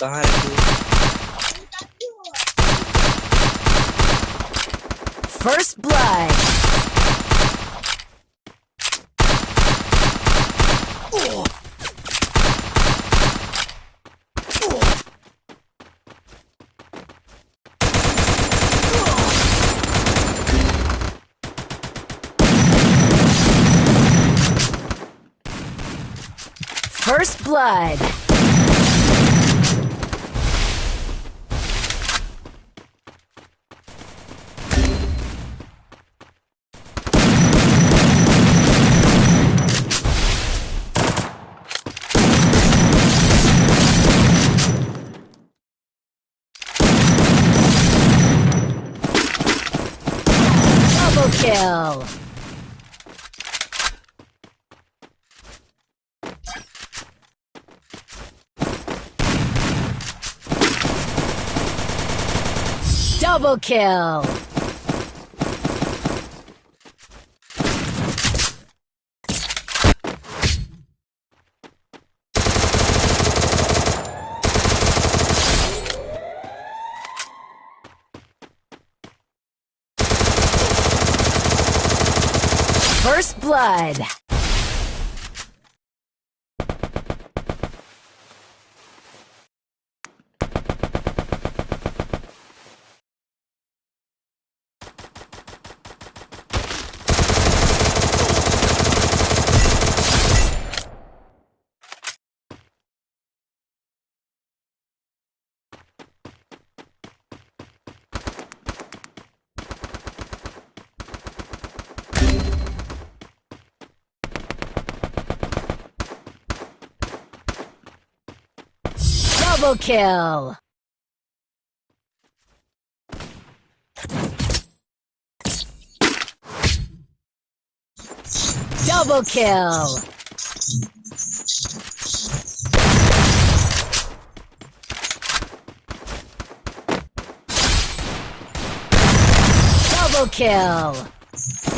कहाँ First blood. First Blood. Kill. Double kill. First blood. Double kill. Double kill. Double kill.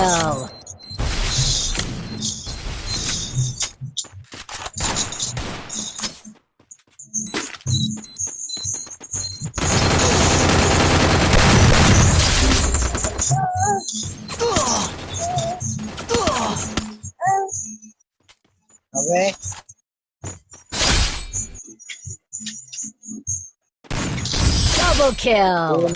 kill. Double kill.